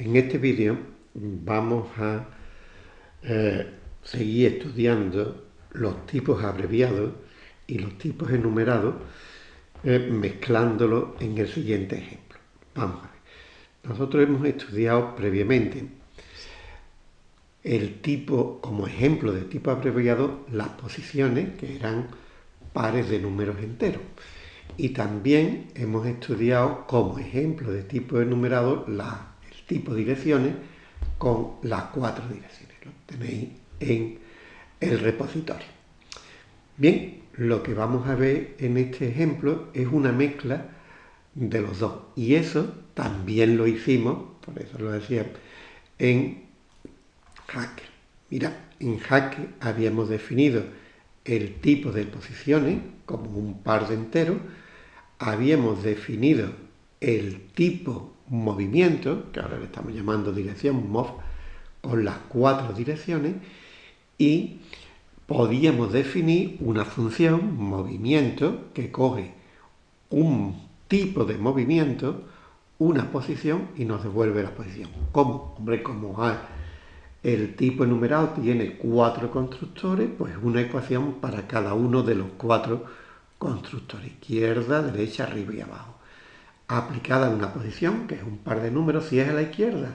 En este vídeo vamos a eh, seguir estudiando los tipos abreviados y los tipos enumerados eh, mezclándolos en el siguiente ejemplo. Vamos a ver. Nosotros hemos estudiado previamente el tipo, como ejemplo de tipo abreviado, las posiciones que eran pares de números enteros. Y también hemos estudiado como ejemplo de tipo enumerado la tipo direcciones con las cuatro direcciones. Lo tenéis en el repositorio. Bien, lo que vamos a ver en este ejemplo es una mezcla de los dos. Y eso también lo hicimos, por eso lo decía, en Hacker. Mira, en Hacker habíamos definido el tipo de posiciones como un par de enteros, habíamos definido el tipo movimiento, que ahora le estamos llamando dirección MOV, con las cuatro direcciones y podíamos definir una función, movimiento, que coge un tipo de movimiento, una posición y nos devuelve la posición. ¿Cómo? Hombre, como el tipo enumerado tiene cuatro constructores, pues una ecuación para cada uno de los cuatro constructores, izquierda, derecha, arriba y abajo aplicada a una posición, que es un par de números, si es a la izquierda,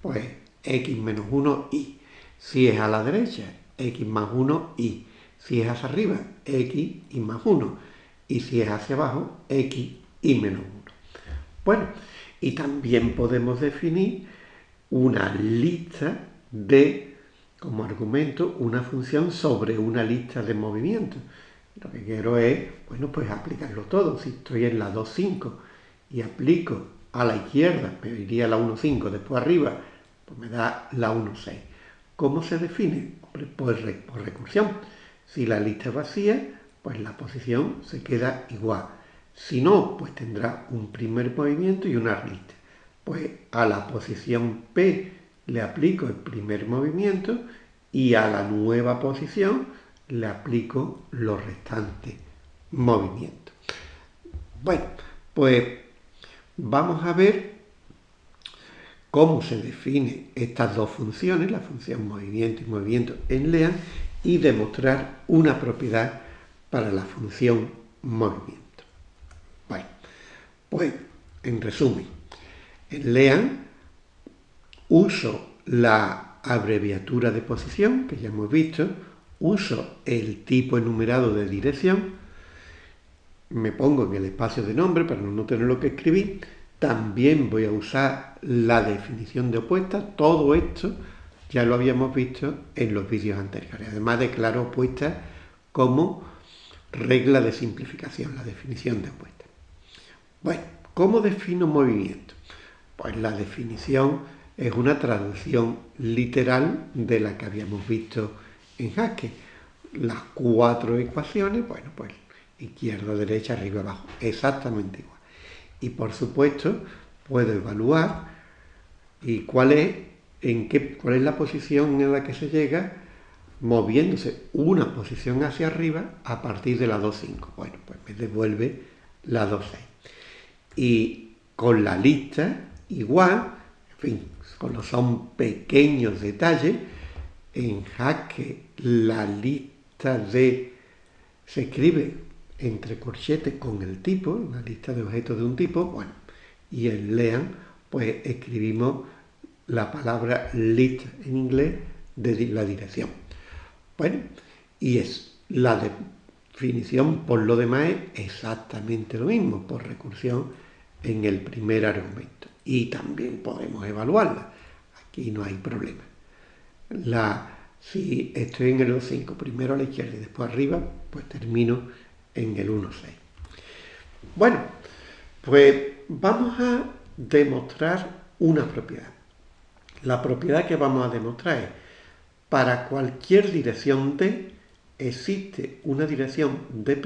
pues x menos 1 y. Si es a la derecha, x más 1 y. Si es hacia arriba, x y más 1. Y si es hacia abajo, x y menos 1. Bueno, y también podemos definir una lista de, como argumento, una función sobre una lista de movimientos. Lo que quiero es, bueno, pues aplicarlo todo. Si estoy en la 2.5 y aplico a la izquierda, me iría la 1,5, después arriba, pues me da la 1,6. ¿Cómo se define? Pues por recursión. Si la lista es vacía, pues la posición se queda igual. Si no, pues tendrá un primer movimiento y una lista. Pues a la posición P le aplico el primer movimiento y a la nueva posición le aplico los restantes movimientos. Bueno, pues vamos a ver cómo se define estas dos funciones, la función movimiento y movimiento en LEAN, y demostrar una propiedad para la función movimiento. Bueno, pues en resumen, en LEAN uso la abreviatura de posición, que ya hemos visto, uso el tipo enumerado de dirección, me pongo en el espacio de nombre para no tenerlo que escribir, también voy a usar la definición de opuesta, todo esto ya lo habíamos visto en los vídeos anteriores. Además declaro opuesta como regla de simplificación, la definición de opuesta. Bueno, ¿cómo defino movimiento? Pues la definición es una traducción literal de la que habíamos visto en Haskell. Las cuatro ecuaciones, bueno, pues izquierda, derecha, arriba, abajo, exactamente igual. Y por supuesto puedo evaluar y cuál es, en qué, cuál es la posición en la que se llega moviéndose una posición hacia arriba a partir de la 2.5. Bueno, pues me devuelve la 2.6. Y con la lista igual, en fin, con los son pequeños detalles, en jaque la lista de se escribe entre corchetes con el tipo, una lista de objetos de un tipo, bueno, y en lean, pues escribimos la palabra list en inglés de la dirección. Bueno, y es la definición por lo demás es exactamente lo mismo, por recursión en el primer argumento. Y también podemos evaluarla. Aquí no hay problema. La, si estoy en el 5, primero a la izquierda y después arriba, pues termino en el 1.6. Bueno, pues vamos a demostrar una propiedad. La propiedad que vamos a demostrar es, para cualquier dirección D, existe una dirección D'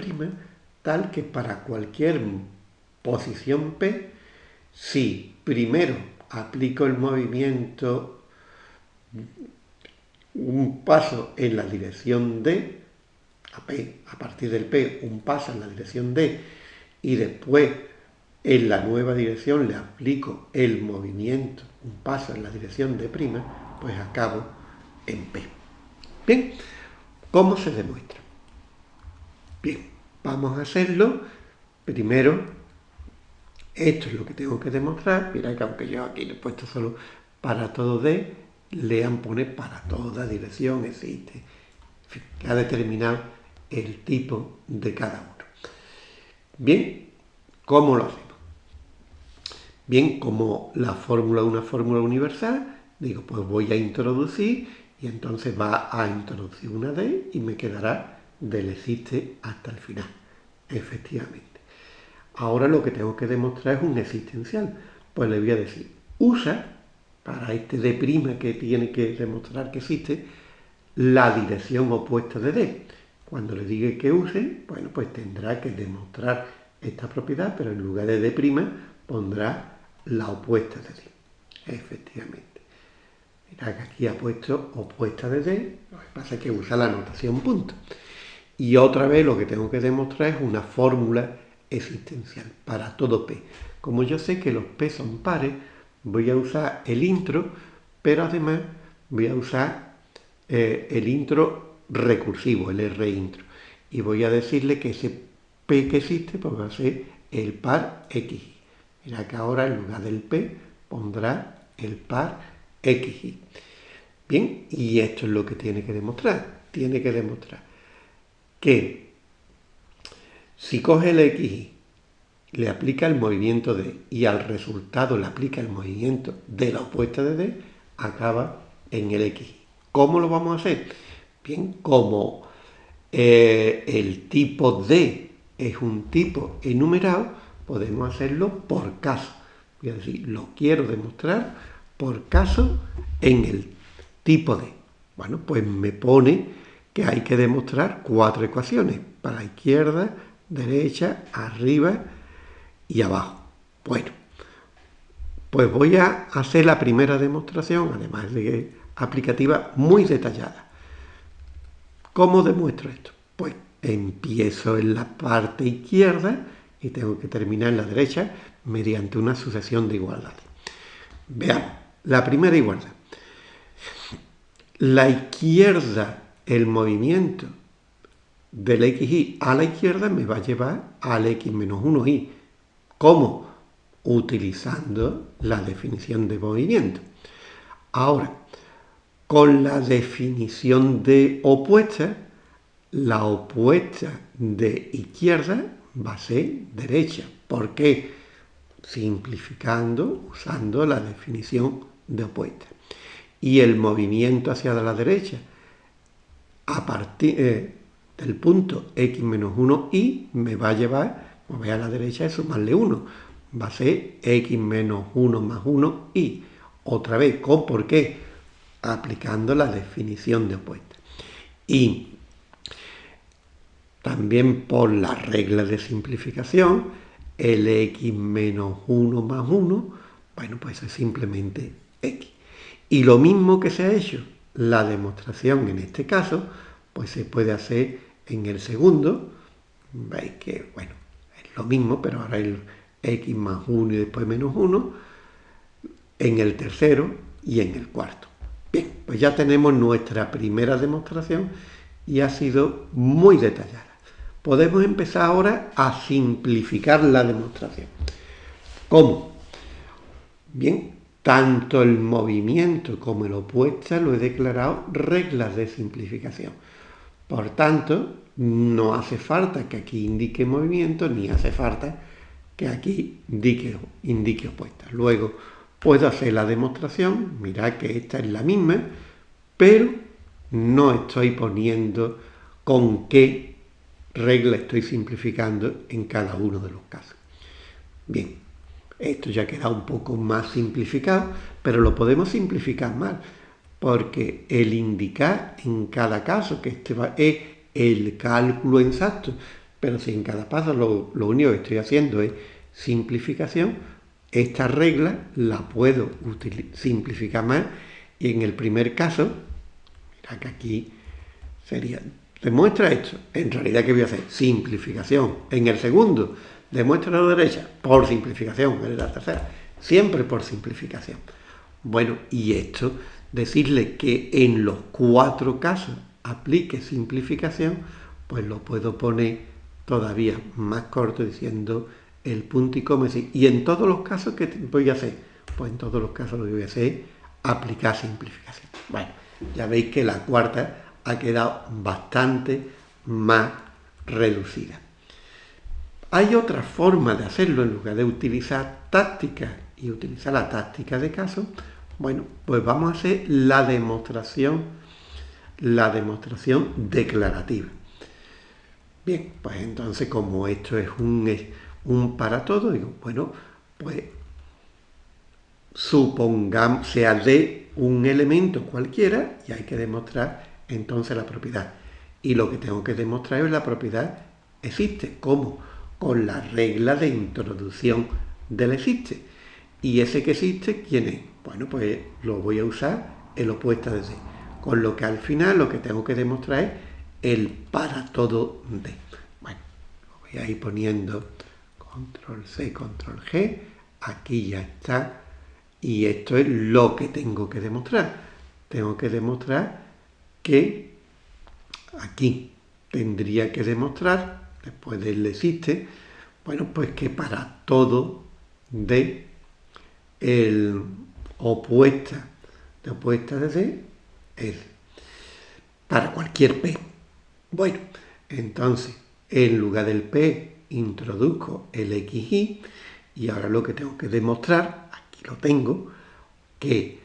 tal que para cualquier posición P, si primero aplico el movimiento un paso en la dirección D, a P, a partir del P un paso en la dirección D y después en la nueva dirección le aplico el movimiento un paso en la dirección prima, pues acabo en P. Bien, ¿cómo se demuestra? Bien, vamos a hacerlo. Primero, esto es lo que tengo que demostrar. Mira que aunque yo aquí le he puesto solo para todo D, lean pone para toda dirección existe. En fin, ha determinado el tipo de cada uno. Bien, ¿cómo lo hacemos? Bien, como la fórmula de una fórmula universal, digo, pues voy a introducir y entonces va a introducir una D y me quedará del existe hasta el final, efectivamente. Ahora lo que tengo que demostrar es un existencial. Pues le voy a decir, usa, para este D' que tiene que demostrar que existe, la dirección opuesta de D. Cuando le diga que use, bueno, pues tendrá que demostrar esta propiedad, pero en lugar de D' pondrá la opuesta de D. Efectivamente. Mira que aquí ha puesto opuesta de D, lo que pasa es que usa la notación punto. Y otra vez lo que tengo que demostrar es una fórmula existencial para todo P. Como yo sé que los P son pares, voy a usar el intro, pero además voy a usar eh, el intro recursivo, el R intro. Y voy a decirle que ese P que existe pues va a ser el par X. Mira que ahora en lugar del P pondrá el par XY. Bien, y esto es lo que tiene que demostrar. Tiene que demostrar que si coge el XY, le aplica el movimiento D y al resultado le aplica el movimiento de la opuesta de D, acaba en el XY. ¿Cómo lo vamos a hacer? Bien, como eh, el tipo D es un tipo enumerado, podemos hacerlo por caso. Voy a decir, lo quiero demostrar por caso en el tipo D. Bueno, pues me pone que hay que demostrar cuatro ecuaciones, para izquierda, derecha, arriba y abajo. Bueno, pues voy a hacer la primera demostración, además de aplicativa, muy detallada. ¿Cómo demuestro esto? Pues empiezo en la parte izquierda, y tengo que terminar en la derecha mediante una sucesión de igualdades. Veamos, la primera igualdad. La izquierda, el movimiento del xy a la izquierda me va a llevar al x menos 1y. ¿Cómo? Utilizando la definición de movimiento. Ahora, con la definición de opuesta, la opuesta de izquierda va a ser derecha. ¿Por qué? Simplificando, usando la definición de opuesta. Y el movimiento hacia la derecha, a partir eh, del punto x menos 1 y, me va a llevar, voy a la derecha, y sumarle 1. Va a ser x menos 1 más 1 y. Otra vez, ¿con por qué? Aplicando la definición de opuesta. Y también por la regla de simplificación, el x menos 1 más 1, bueno, pues es simplemente x. Y lo mismo que se ha hecho, la demostración en este caso, pues se puede hacer en el segundo. Veis que, bueno, es lo mismo, pero ahora el x más 1 y después menos 1, en el tercero y en el cuarto. Bien, pues ya tenemos nuestra primera demostración y ha sido muy detallada podemos empezar ahora a simplificar la demostración. ¿Cómo? Bien, tanto el movimiento como el opuesta lo he declarado reglas de simplificación. Por tanto, no hace falta que aquí indique movimiento, ni hace falta que aquí indique, indique. Luego puedo hacer la demostración, mirad que esta es la misma, pero no estoy poniendo con qué regla estoy simplificando en cada uno de los casos. Bien, esto ya queda un poco más simplificado, pero lo podemos simplificar más, porque el indicar en cada caso que este es el cálculo exacto, pero si en cada paso lo, lo único que estoy haciendo es simplificación, esta regla la puedo simplificar más y en el primer caso, mira que aquí sería Demuestra esto. En realidad, ¿qué voy a hacer? Simplificación. En el segundo, demuestra la derecha. Por simplificación. En la tercera, siempre por simplificación. Bueno, y esto, decirle que en los cuatro casos aplique simplificación, pues lo puedo poner todavía más corto diciendo el punto y coma. Y en todos los casos que voy a hacer, pues en todos los casos lo que voy a hacer es aplicar simplificación. Bueno, ya veis que la cuarta ha quedado bastante más reducida. Hay otra forma de hacerlo en lugar de utilizar tácticas y utilizar la táctica de caso. Bueno, pues vamos a hacer la demostración, la demostración declarativa. Bien, pues entonces como esto es un, un para todo, digo, bueno, pues supongamos, sea de un elemento cualquiera y hay que demostrar entonces la propiedad. Y lo que tengo que demostrar es la propiedad existe. ¿Cómo? Con la regla de introducción del existe. ¿Y ese que existe quién es? Bueno, pues lo voy a usar el opuesto de C. Con lo que al final lo que tengo que demostrar es el para todo de. Bueno, lo voy a ir poniendo control C, control G. Aquí ya está. Y esto es lo que tengo que demostrar. Tengo que demostrar que aquí tendría que demostrar, después del existe, bueno, pues que para todo de el opuesta de opuesta de D es para cualquier P. Bueno, entonces, en lugar del P introduzco el XY y ahora lo que tengo que demostrar, aquí lo tengo, que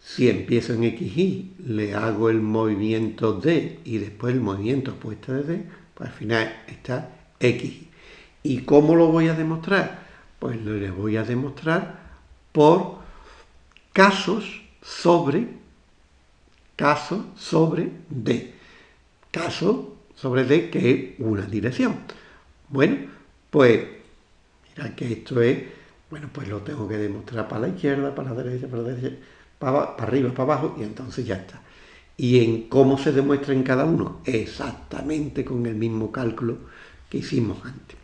si empiezo en XY, le hago el movimiento D y después el movimiento opuesto de D, pues al final está XY. ¿Y cómo lo voy a demostrar? Pues lo voy a demostrar por casos sobre, caso sobre D. Caso sobre D que es una dirección. Bueno, pues mira que esto es, bueno, pues lo tengo que demostrar para la izquierda, para la derecha, para la derecha, para, para arriba, para abajo y entonces ya está. ¿Y en cómo se demuestra en cada uno? Exactamente con el mismo cálculo que hicimos antes.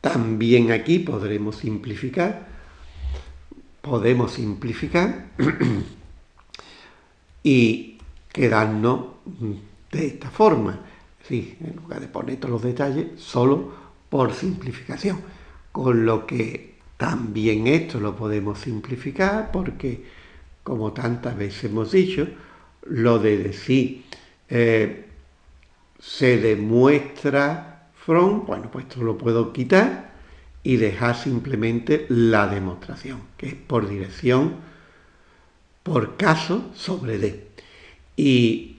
También aquí podremos simplificar podemos simplificar y quedarnos de esta forma. Sí, en lugar de poner todos los detalles, solo por simplificación. Con lo que también esto lo podemos simplificar porque, como tantas veces hemos dicho, lo de decir eh, se demuestra from, bueno, pues esto lo puedo quitar y dejar simplemente la demostración, que es por dirección, por caso sobre D. Y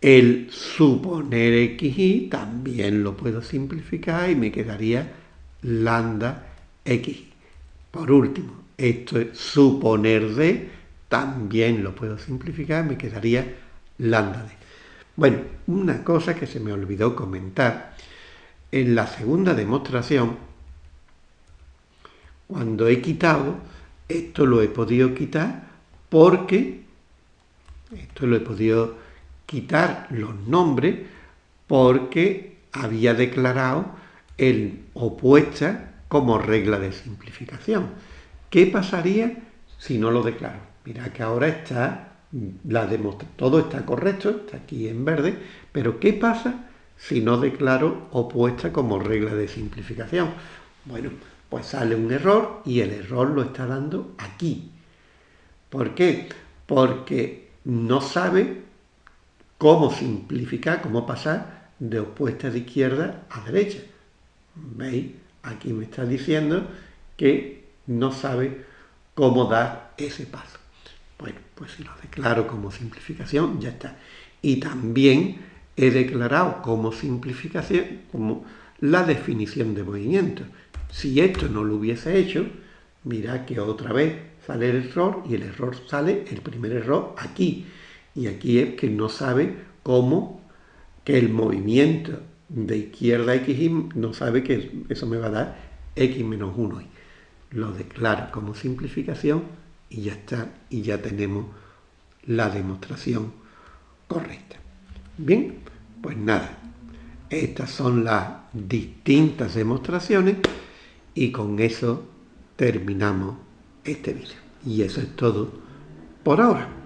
el suponer xy también lo puedo simplificar y me quedaría lambda x. Por último, esto es suponer d, también lo puedo simplificar, me quedaría lambda d. Bueno, una cosa que se me olvidó comentar, en la segunda demostración cuando he quitado, esto lo he podido quitar porque, esto lo he podido quitar los nombres porque había declarado el opuesta como regla de simplificación. ¿Qué pasaría si no lo declaro? Mira que ahora está, la todo está correcto, está aquí en verde, pero ¿qué pasa si no declaro opuesta como regla de simplificación? Bueno, pues sale un error y el error lo está dando aquí. ¿Por qué? Porque no sabe cómo simplificar, cómo pasar de opuesta de izquierda a derecha. ¿Veis? Aquí me está diciendo que no sabe cómo dar ese paso. Bueno, pues si lo declaro como simplificación, ya está. Y también he declarado como simplificación, como la definición de movimiento. Si esto no lo hubiese hecho, mira que otra vez sale el error y el error sale, el primer error aquí. Y aquí es que no sabe cómo que el movimiento de izquierda x no sabe que eso me va a dar x menos 1. Lo declaro como simplificación y ya está, y ya tenemos la demostración correcta. Bien, pues nada, estas son las distintas demostraciones y con eso terminamos este vídeo. Y eso es todo por ahora.